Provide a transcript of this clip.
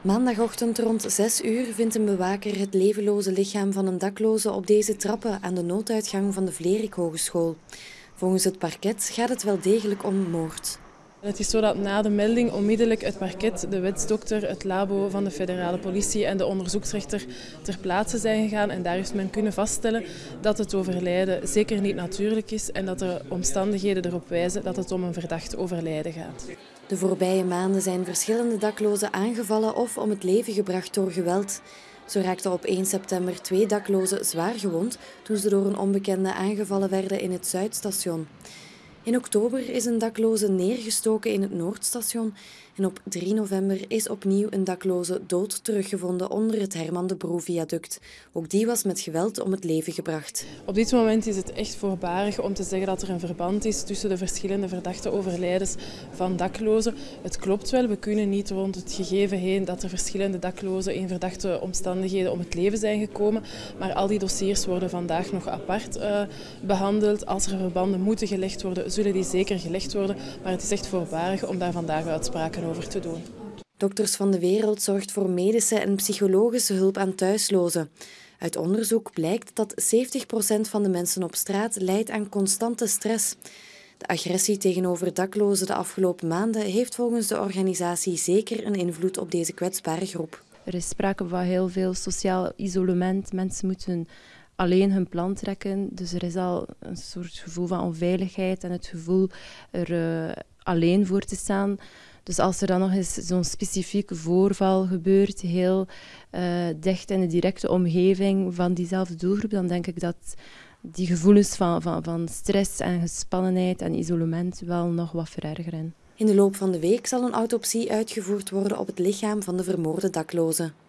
Maandagochtend rond 6 uur vindt een bewaker het levenloze lichaam van een dakloze op deze trappen aan de nooduitgang van de Vlerik Hogeschool. Volgens het parket gaat het wel degelijk om moord. Het is zo dat na de melding onmiddellijk het parket, de wetsdokter, het labo van de federale politie en de onderzoeksrechter ter plaatse zijn gegaan. En daar heeft men kunnen vaststellen dat het overlijden zeker niet natuurlijk is en dat de omstandigheden erop wijzen dat het om een verdacht overlijden gaat. De voorbije maanden zijn verschillende daklozen aangevallen of om het leven gebracht door geweld. Zo raakten op 1 september twee daklozen zwaar gewond toen ze door een onbekende aangevallen werden in het Zuidstation. In oktober is een dakloze neergestoken in het Noordstation en op 3 november is opnieuw een dakloze dood teruggevonden onder het Herman de Broe-viaduct. Ook die was met geweld om het leven gebracht. Op dit moment is het echt voorbarig om te zeggen dat er een verband is tussen de verschillende verdachte overlijdens van daklozen. Het klopt wel, we kunnen niet rond het gegeven heen dat er verschillende daklozen in verdachte omstandigheden om het leven zijn gekomen. Maar al die dossiers worden vandaag nog apart uh, behandeld. Als er verbanden moeten gelegd worden, zullen die zeker gelegd worden. Maar het is echt voorbarig om daar vandaag uitspraken over te doen. Dokters van de Wereld zorgt voor medische en psychologische hulp aan thuislozen. Uit onderzoek blijkt dat 70% van de mensen op straat lijdt aan constante stress. De agressie tegenover daklozen de afgelopen maanden heeft volgens de organisatie zeker een invloed op deze kwetsbare groep. Er is sprake van heel veel sociaal isolement. Mensen moeten alleen hun plan trekken. Dus er is al een soort gevoel van onveiligheid en het gevoel er uh, alleen voor te staan. Dus als er dan nog eens zo'n specifieke voorval gebeurt, heel uh, dicht in de directe omgeving van diezelfde doelgroep, dan denk ik dat die gevoelens van, van, van stress en gespannenheid en isolement wel nog wat verergeren. In de loop van de week zal een autopsie uitgevoerd worden op het lichaam van de vermoorde daklozen.